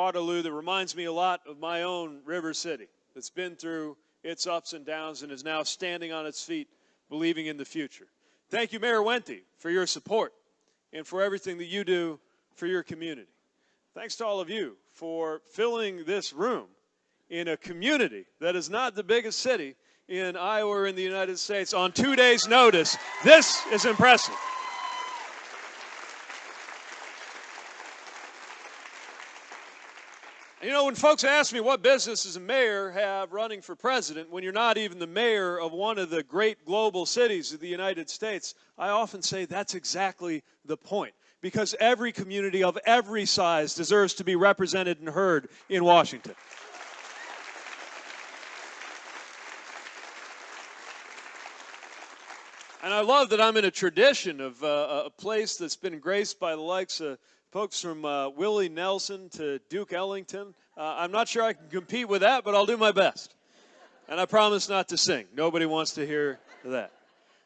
Waterloo that reminds me a lot of my own River City that's been through its ups and downs and is now standing on its feet, believing in the future. Thank you, Mayor Wente, for your support and for everything that you do for your community. Thanks to all of you for filling this room in a community that is not the biggest city in Iowa or in the United States on two days' notice. This is impressive. You know, when folks ask me what business does a mayor have running for president when you're not even the mayor of one of the great global cities of the United States, I often say that's exactly the point. Because every community of every size deserves to be represented and heard in Washington. And I love that I'm in a tradition of uh, a place that's been graced by the likes of folks from uh, Willie Nelson to Duke Ellington. Uh, I'm not sure I can compete with that, but I'll do my best. And I promise not to sing. Nobody wants to hear that.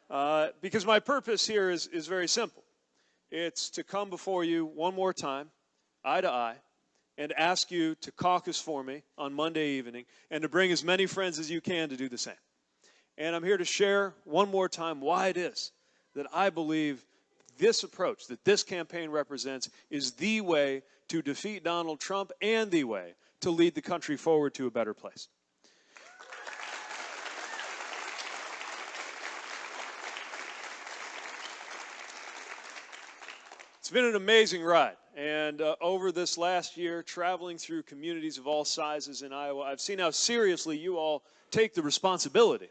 Uh, because my purpose here is, is very simple it's to come before you one more time, eye to eye, and ask you to caucus for me on Monday evening and to bring as many friends as you can to do the same. And I'm here to share one more time why it is that I believe this approach that this campaign represents is the way to defeat Donald Trump and the way to lead the country forward to a better place. It's been an amazing ride. And uh, over this last year, traveling through communities of all sizes in Iowa, I've seen how seriously you all take the responsibility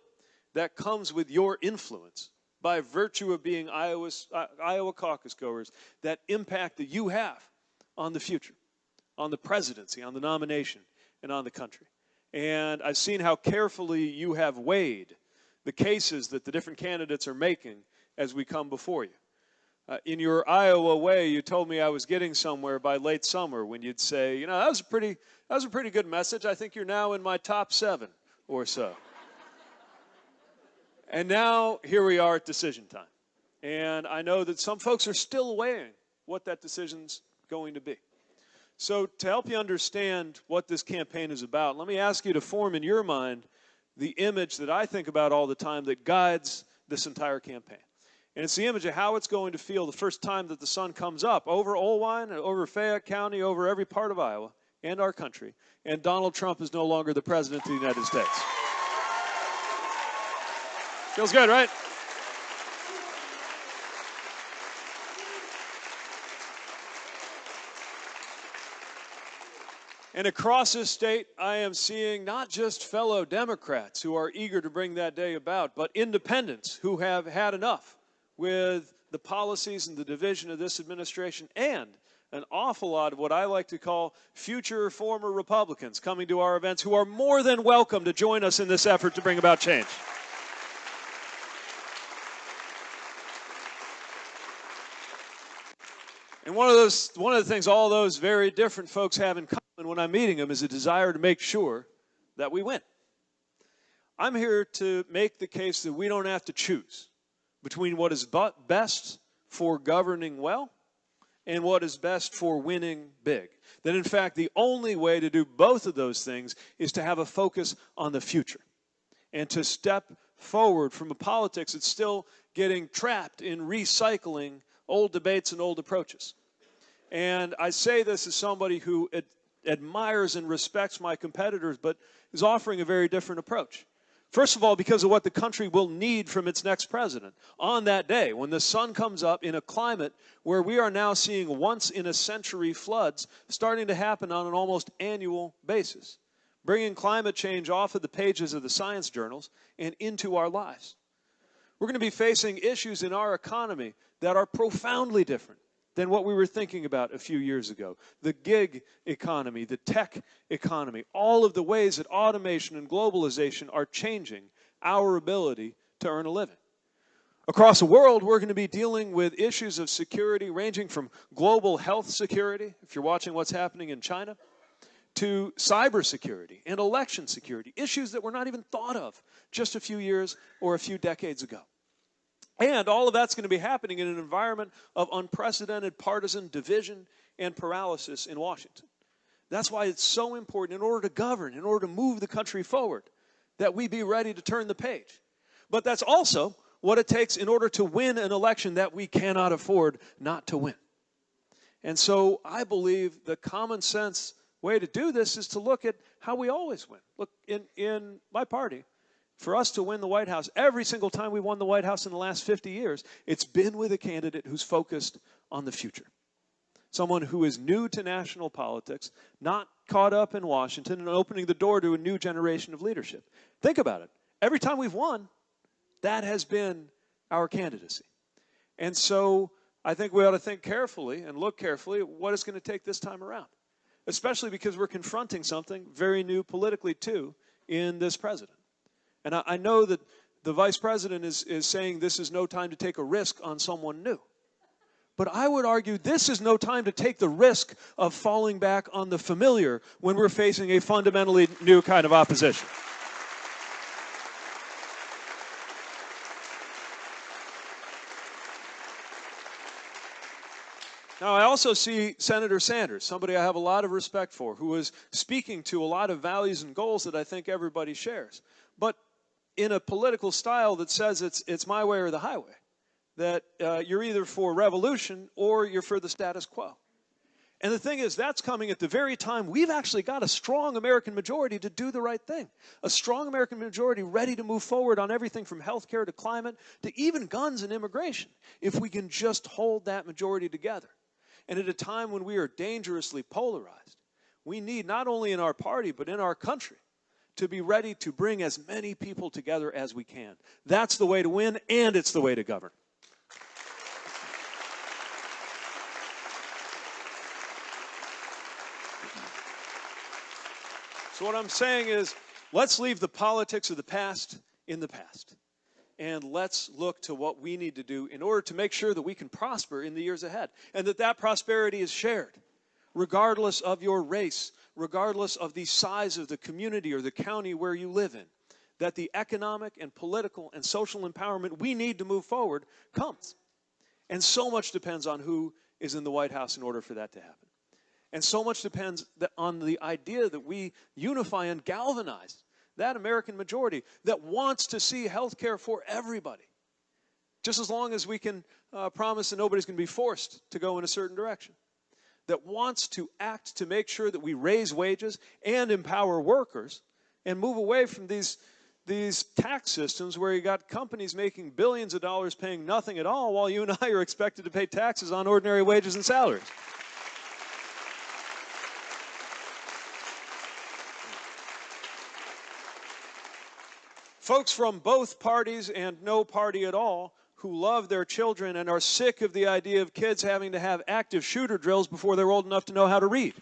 that comes with your influence by virtue of being Iowa's, uh, Iowa caucus goers that impact that you have on the future, on the presidency, on the nomination, and on the country. And I've seen how carefully you have weighed the cases that the different candidates are making as we come before you. Uh, in your Iowa way, you told me I was getting somewhere by late summer when you'd say, you know, that was a pretty, that was a pretty good message. I think you're now in my top seven or so. And now here we are at decision time. And I know that some folks are still weighing what that decision's going to be. So to help you understand what this campaign is about, let me ask you to form in your mind the image that I think about all the time that guides this entire campaign. And it's the image of how it's going to feel the first time that the sun comes up over Oelwein, over Fayette County, over every part of Iowa and our country, and Donald Trump is no longer the president of the United States. Feels good, right? And across this state, I am seeing not just fellow Democrats who are eager to bring that day about, but independents who have had enough with the policies and the division of this administration and an awful lot of what I like to call future former Republicans coming to our events who are more than welcome to join us in this effort to bring about change. And one of those, one of the things all those very different folks have in common when I'm meeting them is a desire to make sure that we win. I'm here to make the case that we don't have to choose between what is best for governing well and what is best for winning big. That in fact, the only way to do both of those things is to have a focus on the future and to step forward from a politics that's still getting trapped in recycling old debates and old approaches. And I say this as somebody who admires and respects my competitors, but is offering a very different approach. First of all, because of what the country will need from its next president on that day when the sun comes up in a climate where we are now seeing once in a century floods starting to happen on an almost annual basis, bringing climate change off of the pages of the science journals and into our lives. We're going to be facing issues in our economy that are profoundly different than what we were thinking about a few years ago. The gig economy, the tech economy, all of the ways that automation and globalization are changing our ability to earn a living. Across the world, we're going to be dealing with issues of security ranging from global health security, if you're watching what's happening in China, to cybersecurity and election security, issues that were not even thought of just a few years or a few decades ago. And all of that's going to be happening in an environment of unprecedented partisan division and paralysis in Washington. That's why it's so important in order to govern, in order to move the country forward, that we be ready to turn the page. But that's also what it takes in order to win an election that we cannot afford not to win. And so I believe the common sense way to do this is to look at how we always win. Look, in, in my party, for us to win the White House, every single time we've won the White House in the last 50 years, it's been with a candidate who's focused on the future. Someone who is new to national politics, not caught up in Washington, and opening the door to a new generation of leadership. Think about it. Every time we've won, that has been our candidacy. And so I think we ought to think carefully and look carefully at what it's going to take this time around, especially because we're confronting something very new politically, too, in this president. And I, I know that the vice president is, is saying this is no time to take a risk on someone new. But I would argue this is no time to take the risk of falling back on the familiar when we're facing a fundamentally new kind of opposition. Now, I also see Senator Sanders, somebody I have a lot of respect for, who is speaking to a lot of values and goals that I think everybody shares. But in a political style that says it's, it's my way or the highway, that uh, you're either for revolution or you're for the status quo. And the thing is, that's coming at the very time we've actually got a strong American majority to do the right thing. A strong American majority ready to move forward on everything from healthcare to climate to even guns and immigration, if we can just hold that majority together. And at a time when we are dangerously polarized, we need not only in our party, but in our country, to be ready to bring as many people together as we can. That's the way to win, and it's the way to govern. So, what I'm saying is, let's leave the politics of the past in the past. And let's look to what we need to do in order to make sure that we can prosper in the years ahead. And that that prosperity is shared, regardless of your race, regardless of the size of the community or the county where you live in, that the economic and political and social empowerment we need to move forward comes. And so much depends on who is in the White House in order for that to happen. And so much depends on the idea that we unify and galvanize that American majority that wants to see health care for everybody. Just as long as we can uh, promise that nobody's going to be forced to go in a certain direction that wants to act to make sure that we raise wages and empower workers and move away from these, these tax systems where you got companies making billions of dollars paying nothing at all while you and I are expected to pay taxes on ordinary wages and salaries. Folks from both parties and no party at all who love their children and are sick of the idea of kids having to have active shooter drills before they're old enough to know how to read.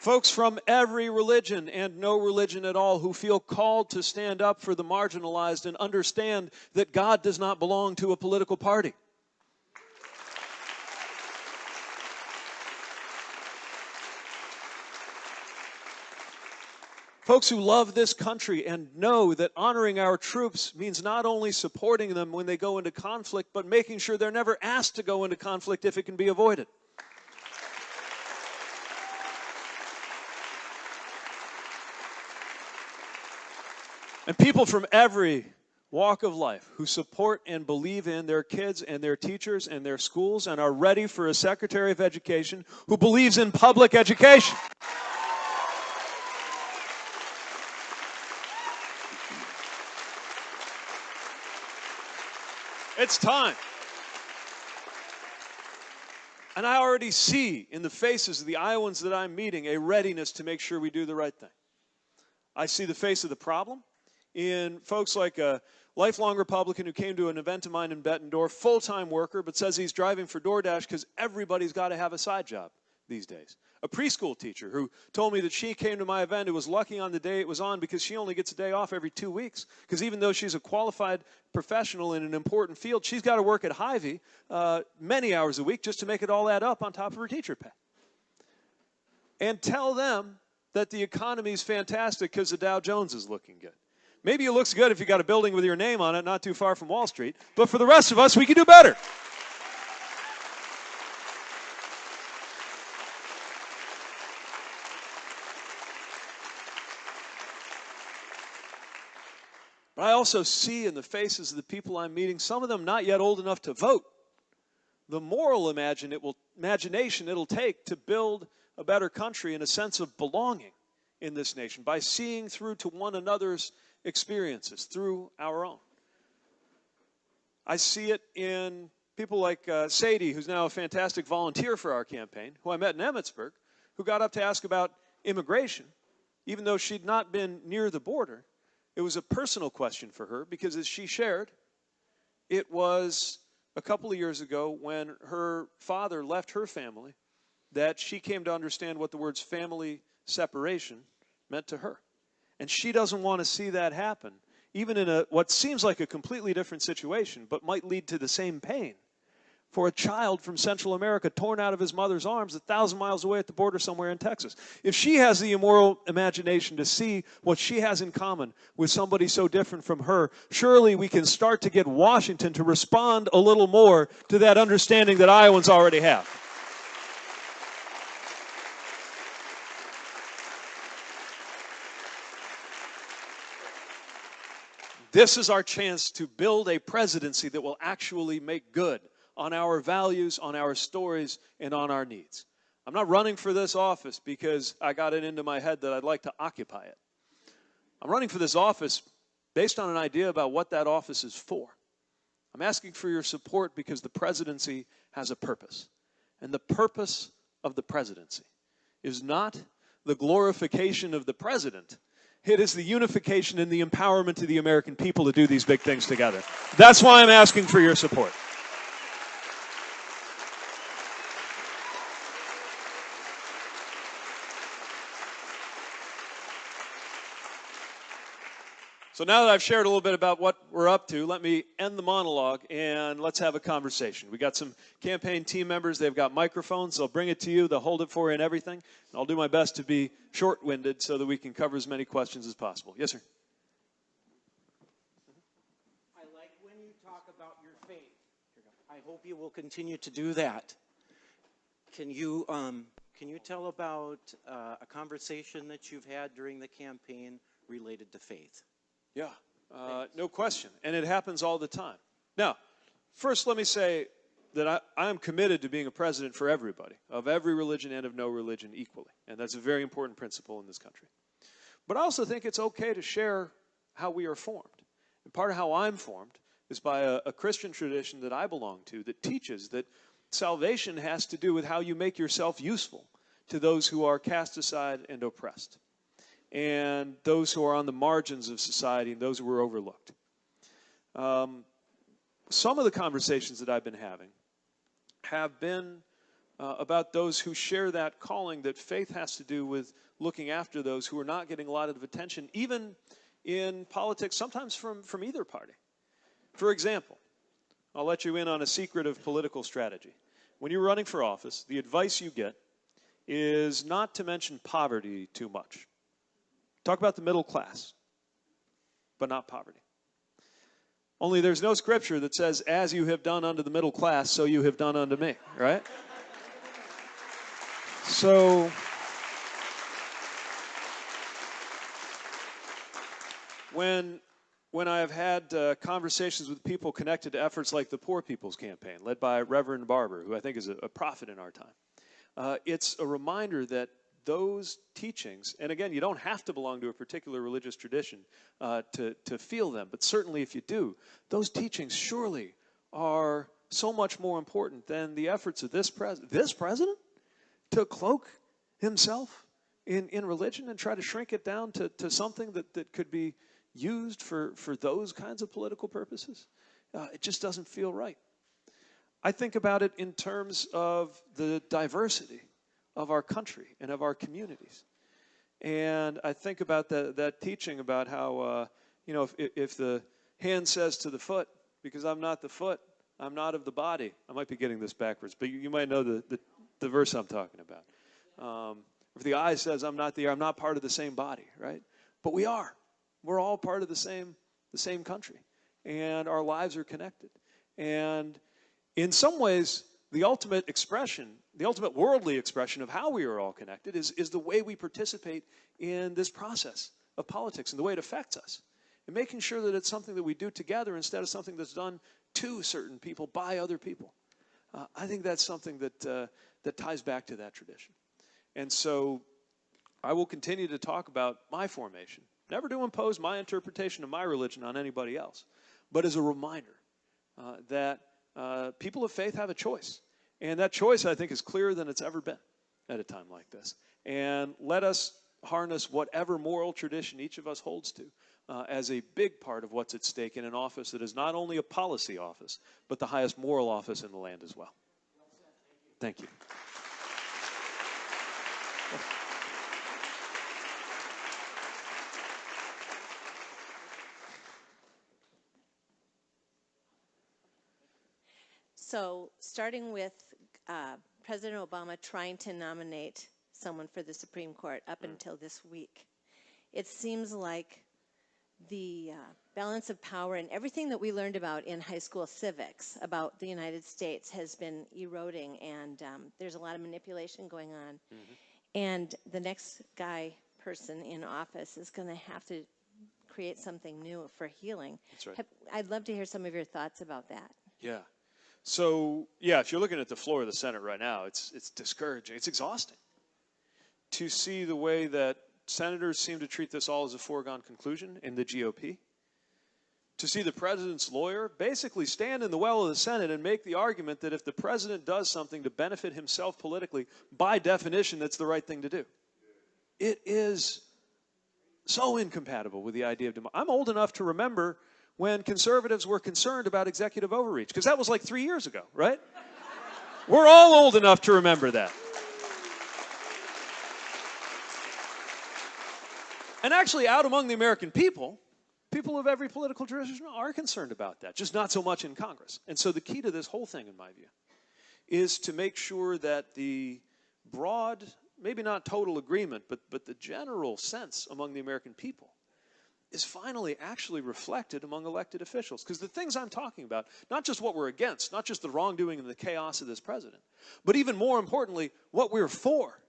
Folks from every religion and no religion at all who feel called to stand up for the marginalized and understand that God does not belong to a political party. Folks who love this country and know that honoring our troops means not only supporting them when they go into conflict, but making sure they're never asked to go into conflict if it can be avoided. And people from every walk of life who support and believe in their kids and their teachers and their schools and are ready for a Secretary of Education who believes in public education. It's time. And I already see in the faces of the Iowans that I'm meeting a readiness to make sure we do the right thing. I see the face of the problem in folks like a lifelong Republican who came to an event of mine in Bettendorf, full-time worker, but says he's driving for DoorDash because everybody's got to have a side job these days a preschool teacher who told me that she came to my event and was lucky on the day it was on because she only gets a day off every two weeks. Because even though she's a qualified professional in an important field, she's got to work at Hy-Vee uh, many hours a week just to make it all add up on top of her teacher pay. And tell them that the economy is fantastic because the Dow Jones is looking good. Maybe it looks good if you got a building with your name on it, not too far from Wall Street. But for the rest of us, we can do better. I also see in the faces of the people I'm meeting, some of them not yet old enough to vote, the moral imagine it will, imagination it'll take to build a better country and a sense of belonging in this nation by seeing through to one another's experiences through our own. I see it in people like uh, Sadie, who's now a fantastic volunteer for our campaign, who I met in Emmetsburg, who got up to ask about immigration, even though she'd not been near the border. It was a personal question for her because, as she shared, it was a couple of years ago when her father left her family that she came to understand what the words family separation meant to her. And she doesn't want to see that happen, even in a what seems like a completely different situation, but might lead to the same pain for a child from Central America torn out of his mother's arms a thousand miles away at the border somewhere in Texas. If she has the immoral imagination to see what she has in common with somebody so different from her, surely we can start to get Washington to respond a little more to that understanding that Iowans already have. This is our chance to build a presidency that will actually make good on our values, on our stories, and on our needs. I'm not running for this office because I got it into my head that I'd like to occupy it. I'm running for this office based on an idea about what that office is for. I'm asking for your support because the presidency has a purpose. And the purpose of the presidency is not the glorification of the president, it is the unification and the empowerment of the American people to do these big things together. That's why I'm asking for your support. So now that I've shared a little bit about what we're up to, let me end the monologue and let's have a conversation. We got some campaign team members. They've got microphones. They'll bring it to you. They'll hold it for you and everything. And I'll do my best to be short-winded so that we can cover as many questions as possible. Yes, sir. I like when you talk about your faith. I hope you will continue to do that. Can you um, can you tell about uh, a conversation that you've had during the campaign related to faith? Yeah, uh, no question. And it happens all the time. Now, first, let me say that I, I am committed to being a president for everybody, of every religion and of no religion equally. And that's a very important principle in this country. But I also think it's okay to share how we are formed. And part of how I'm formed is by a, a Christian tradition that I belong to that teaches that salvation has to do with how you make yourself useful to those who are cast aside and oppressed and those who are on the margins of society and those who are overlooked. Um, some of the conversations that I've been having have been uh, about those who share that calling that faith has to do with looking after those who are not getting a lot of attention, even in politics, sometimes from, from either party. For example, I'll let you in on a secret of political strategy. When you're running for office, the advice you get is not to mention poverty too much. Talk about the middle class, but not poverty. Only there's no scripture that says, as you have done unto the middle class, so you have done unto me, right? So, when when I have had uh, conversations with people connected to efforts like the Poor People's Campaign, led by Reverend Barber, who I think is a, a prophet in our time, uh, it's a reminder that those teachings, and again, you don't have to belong to a particular religious tradition uh, to, to feel them, but certainly if you do, those teachings surely are so much more important than the efforts of this, pres- this president to cloak himself in, in religion and try to shrink it down to, to something that, that could be used for, for those kinds of political purposes. Uh, it just doesn't feel right. I think about it in terms of the diversity of our country and of our communities. And I think about that, that teaching about how, uh, you know, if, if the hand says to the foot, because I'm not the foot, I'm not of the body. I might be getting this backwards, but you, you might know the, the, the, verse I'm talking about. Um, if the eye says I'm not the ear, I'm not part of the same body, right? But we are. We're all part of the same, the same country, and our lives are connected. And in some ways, the ultimate expression, the ultimate worldly expression of how we are all connected is, is the way we participate in this process of politics and the way it affects us. And making sure that it's something that we do together instead of something that's done to certain people by other people. Uh, I think that's something that, uh, that ties back to that tradition. And so I will continue to talk about my formation, never to impose my interpretation of my religion on anybody else, but as a reminder uh, that uh, people of faith have a choice. And that choice, I think, is clearer than it's ever been at a time like this. And let us harness whatever moral tradition each of us holds to uh, as a big part of what's at stake in an office that is not only a policy office, but the highest moral office in the land as well. Thank you. So, starting with uh, President Obama trying to nominate someone for the Supreme Court up until this week, it seems like the uh, balance of power and everything that we learned about in high school civics about the United States has been eroding, and um, there's a lot of manipulation going on. And the next guy, person in office, is going to have to create something new for healing. That's right. I'd love to hear some of your thoughts about that. Yeah. So yeah, if you're looking at the floor of the Senate right now, it's it's discouraging. It's exhausting to see the way that senators seem to treat this all as a foregone conclusion in the GOP. To see the president's lawyer basically stand in the well of the Senate and make the argument that if the president does something to benefit himself politically, by definition, that's the right thing to do. It is so incompatible with the idea of democracy. I'm old enough to remember when conservatives were concerned about executive overreach, because that was like three years ago, right? We're all old enough to remember that. And actually, out among the American people, people of every political tradition are concerned about that, just not so much in Congress. And so the key to this whole thing, in my view, is to make sure that the broad, maybe not total agreement, but, but the general sense among the American people is finally actually reflected among elected officials. Because the things I'm talking about, not just what we're against, not just the wrongdoing and the chaos of this president, but even more importantly, what we're for,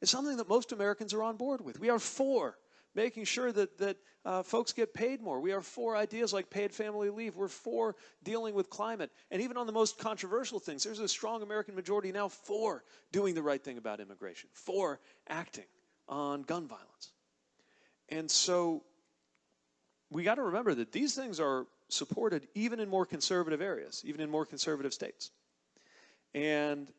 is something that most Americans are on board with. We are for making sure that, that uh, folks get paid more. We are for ideas like paid family leave. We're for dealing with climate. And even on the most controversial things, there's a strong American majority now for doing the right thing about immigration, for acting on gun violence. And so we got to remember that these things are supported even in more conservative areas, even in more conservative states. And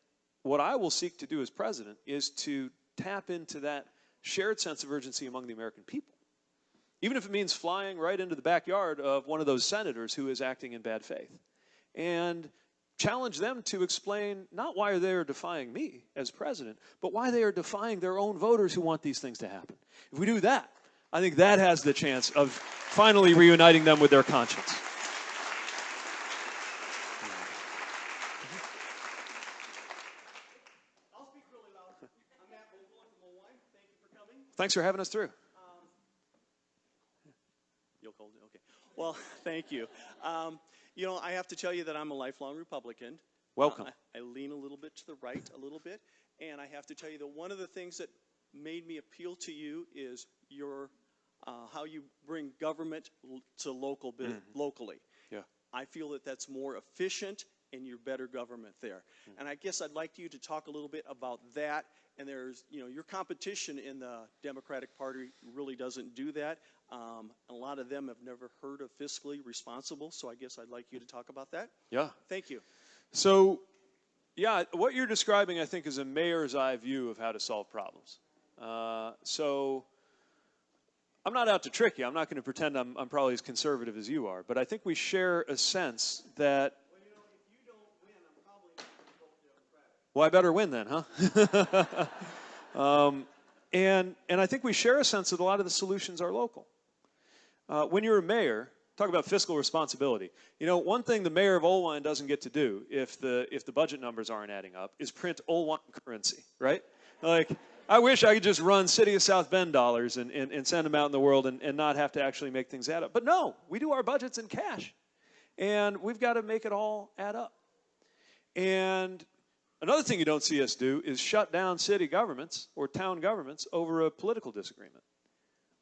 what I will seek to do as president is to tap into that shared sense of urgency among the American people. Even if it means flying right into the backyard of one of those senators who is acting in bad faith. And challenge them to explain not why they are defying me as president, but why they are defying their own voters who want these things to happen. If we do that, I think that has the chance of finally reuniting them with their conscience. I'll speak really loud. I'm Matt Vogel from Thank you for coming. Thanks for having us through. You'll hold it, okay. Well, thank you. Um, you know, I have to tell you that I'm a lifelong Republican. Welcome. Uh, I, I lean a little bit to the right, a little bit, and I have to tell you that one of the things that made me appeal to you is your uh, how you bring government l- to local bit locally. Yeah. I feel that that's more efficient and you're better government there. And I guess I'd like you to talk a little bit about that. And there's, you know, your competition in the Democratic Party really doesn't do that. Um, a lot of them have never heard of fiscally responsible. So I guess I'd like you to talk about that. Yeah. Thank you. So, yeah, what you're describing, I think, is a mayor's eye view of how to solve problems. Uh, so, I'm not out to trick you. I'm not going to pretend I'm, I'm probably as conservative as you are, but I think we share a sense that. Well, I better win then, huh? um, and and I think we share a sense that a lot of the solutions are local. Uh, when you're a mayor, talk about fiscal responsibility. You know, one thing the mayor of Oelwein doesn't get to do if the if the budget numbers aren't adding up is print Oelwein currency, right? Like, I wish I could just run City of South Bend dollars and, and, and send them out in the world and, and not have to actually make things add up. But no, we do our budgets in cash. And we've got to make it all add up. And another thing you don't see us do is shut down city governments or town governments over a political disagreement.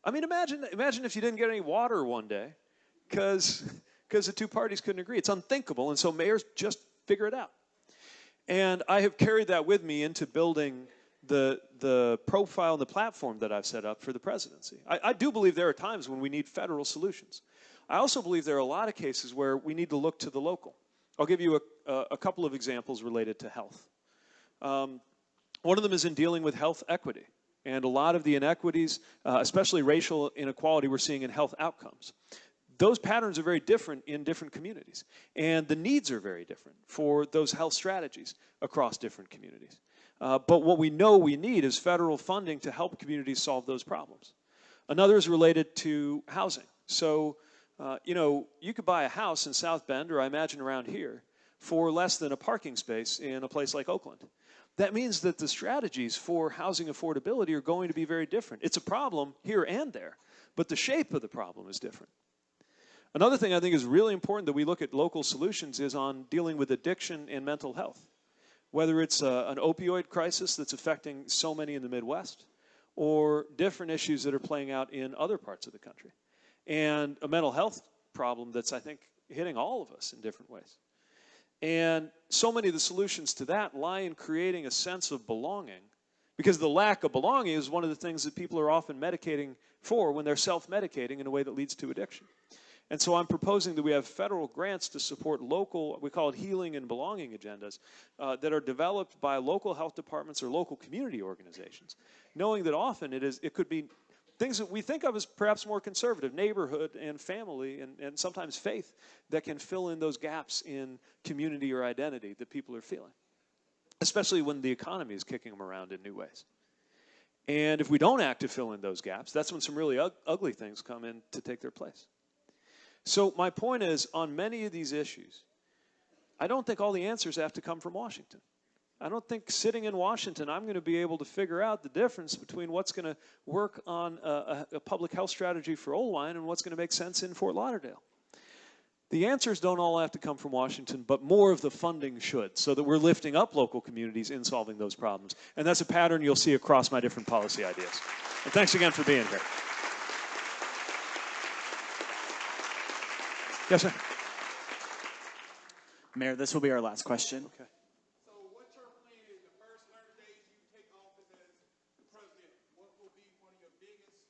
I mean, imagine, imagine if you didn't get any water one day because the two parties couldn't agree. It's unthinkable. And so mayors just figure it out. And I have carried that with me into building the, the profile and the platform that I've set up for the presidency. I, I do believe there are times when we need federal solutions. I also believe there are a lot of cases where we need to look to the local. I'll give you a, a, couple of examples related to health. Um, one of them is in dealing with health equity and a lot of the inequities, uh, especially racial inequality, we're seeing in health outcomes. Those patterns are very different in different communities, and the needs are very different for those health strategies across different communities. Uh, but what we know we need is federal funding to help communities solve those problems. Another is related to housing. So, uh, you know, you could buy a house in South Bend, or I imagine around here, for less than a parking space in a place like Oakland. That means that the strategies for housing affordability are going to be very different. It's a problem here and there, but the shape of the problem is different. Another thing I think is really important that we look at local solutions is on dealing with addiction and mental health. Whether it's a, an opioid crisis that's affecting so many in the Midwest, or different issues that are playing out in other parts of the country, and a mental health problem that's, I think, hitting all of us in different ways. And so many of the solutions to that lie in creating a sense of belonging because the lack of belonging is one of the things that people are often medicating for when they're self medicating in a way that leads to addiction. And so I'm proposing that we have federal grants to support local, we call it healing and belonging agendas, uh, that are developed by local health departments or local community organizations, knowing that often it, is, it could be things that we think of as perhaps more conservative, neighborhood and family and, and sometimes faith, that can fill in those gaps in community or identity that people are feeling, especially when the economy is kicking them around in new ways. And if we don't act to fill in those gaps, that's when some really ugly things come in to take their place. So my point is, on many of these issues, I don't think all the answers have to come from Washington. I don't think sitting in Washington, I'm going to be able to figure out the difference between what's going to work on a, a public health strategy for Oelwein and what's going to make sense in Fort Lauderdale. The answers don't all have to come from Washington, but more of the funding should, so that we're lifting up local communities in solving those problems. And that's a pattern you'll see across my different policy ideas. And thanks again for being here. Yes, sir. Mayor, this will be our last question. Okay. So what's your plan in the first 100 days you take office as the president? What will be one of your biggest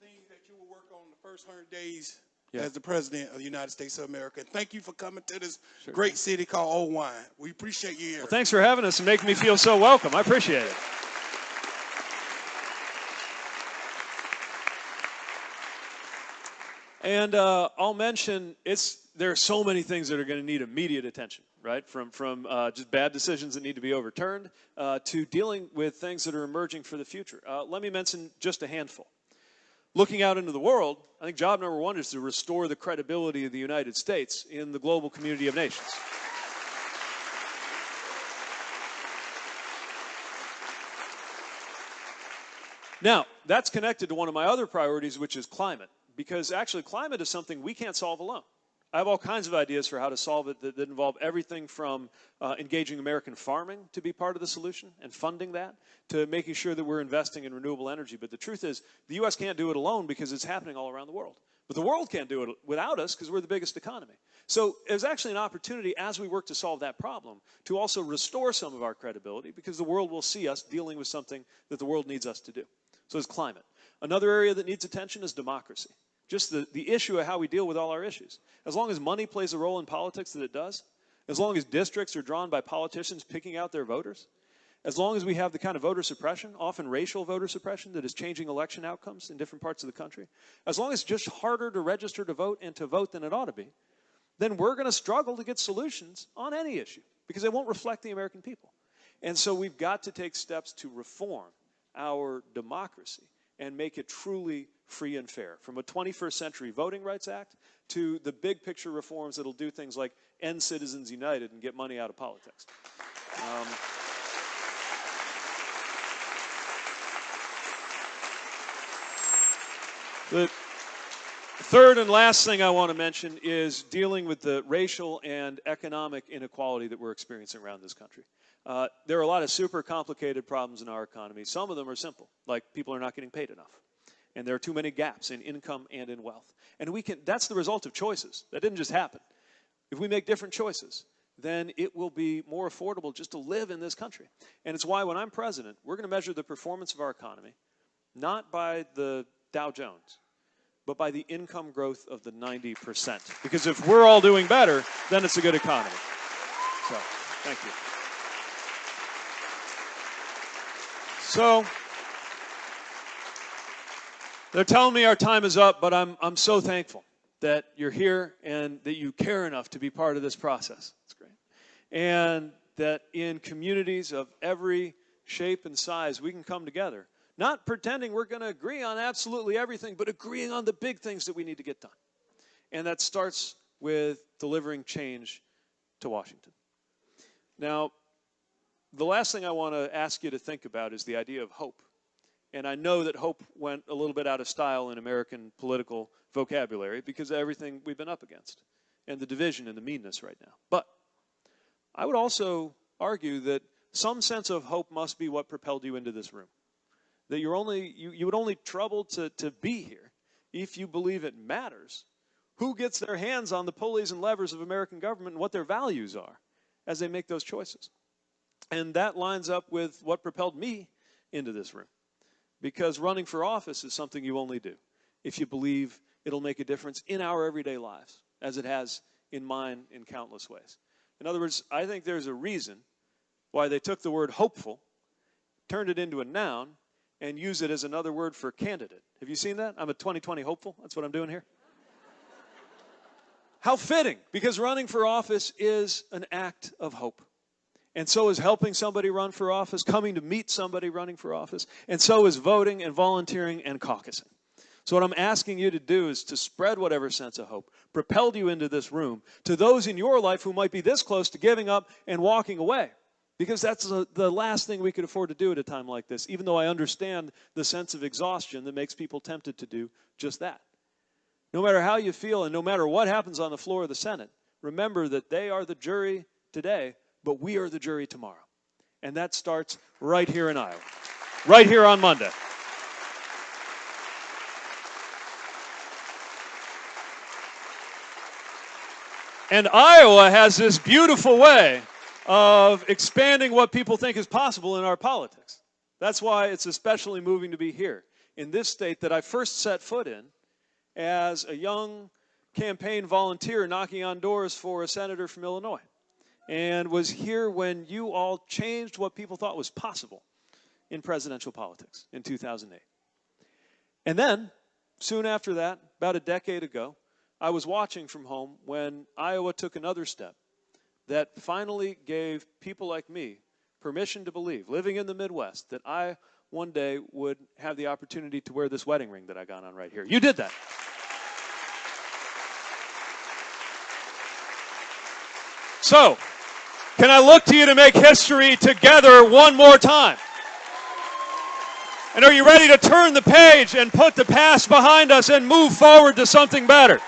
things that you will work on the first 100 days Yeah. as the president of the United States of America? Thank you for coming to this Sure. great city called Oelwein. We appreciate you here. Well, thanks for having us and making me feel so welcome. I appreciate it. And uh, I'll mention it's there are so many things that are going to need immediate attention, right? From from uh, just bad decisions that need to be overturned uh, to dealing with things that are emerging for the future. Uh, let me mention just a handful. Looking out into the world, I think job number one is to restore the credibility of the United States in the global community of nations. Now, that's connected to one of my other priorities, which is climate, because actually, climate is something we can't solve alone. I have all kinds of ideas for how to solve it that, that involve everything from uh, engaging American farming to be part of the solution and funding that to making sure that we're investing in renewable energy. But the truth is, the U.S. can't do it alone because it's happening all around the world. But the world can't do it without us because we're the biggest economy. So there's actually an opportunity as we work to solve that problem to also restore some of our credibility because the world will see us dealing with something that the world needs us to do. So it's climate. Another area that needs attention is democracy. Just the, the issue of how we deal with all our issues. As long as money plays a role in politics that it does, as long as districts are drawn by politicians picking out their voters, as long as we have the kind of voter suppression, often racial voter suppression, that is changing election outcomes in different parts of the country, as long as it's just harder to register to vote and to vote than it ought to be, then we're going to struggle to get solutions on any issue because they won't reflect the American people. And so we've got to take steps to reform our democracy and make it truly free and fair. From a 21st Century Voting Rights Act to the big picture reforms that'll do things like end Citizens United and get money out of politics. Um, the third and last thing I want to mention is dealing with the racial and economic inequality that we're experiencing around this country. Uh, there are a lot of super complicated problems in our economy. Some of them are simple, like people are not getting paid enough. And there are too many gaps in income and in wealth. And we can, that's the result of choices. That didn't just happen. If we make different choices, then it will be more affordable just to live in this country. And it's why when I'm president, we're going to measure the performance of our economy not by the Dow Jones, but by the income growth of the 90%. Because if we're all doing better, then it's a good economy. So, thank you. So, they're telling me our time is up, but I'm, I'm so thankful that you're here and that you care enough to be part of this process. It's great. And that in communities of every shape and size, we can come together. Not pretending we're going to agree on absolutely everything, but agreeing on the big things that we need to get done. And that starts with delivering change to Washington. Now, the last thing I want to ask you to think about is the idea of hope. And I know that hope went a little bit out of style in American political vocabulary because of everything we've been up against and the division and the meanness right now. But I would also argue that some sense of hope must be what propelled you into this room. That you're only you, you would only trouble to, to be here if you believe it matters who gets their hands on the pulleys and levers of American government and what their values are as they make those choices. And that lines up with what propelled me into this room. Because running for office is something you only do if you believe it'll make a difference in our everyday lives, as it has in mine in countless ways. In other words, I think there's a reason why they took the word hopeful, turned it into a noun, and use it as another word for candidate. Have you seen that? I'm a 2020 hopeful. That's what I'm doing here. How fitting, because running for office is an act of hope. And so is helping somebody run for office, coming to meet somebody running for office, and so is voting and volunteering and caucusing. So, what I'm asking you to do is to spread whatever sense of hope propelled you into this room to those in your life who might be this close to giving up and walking away. Because that's the, the last thing we could afford to do at a time like this, even though I understand the sense of exhaustion that makes people tempted to do just that. No matter how you feel and no matter what happens on the floor of the Senate, remember that they are the jury today, but we are the jury tomorrow. And that starts right here in Iowa, right here on Monday. And Iowa has this beautiful way of expanding what people think is possible in our politics. That's why it's especially moving to be here in this state that I first set foot in as a young campaign volunteer knocking on doors for a senator from Illinois and was here when you all changed what people thought was possible in presidential politics in 2008. And then, soon after that, about a decade ago, I was watching from home when Iowa took another step that finally gave people like me permission to believe, living in the Midwest, that I one day would have the opportunity to wear this wedding ring that I got on right here. You did that. So, can I look to you to make history together one more time? And are you ready to turn the page and put the past behind us and move forward to something better?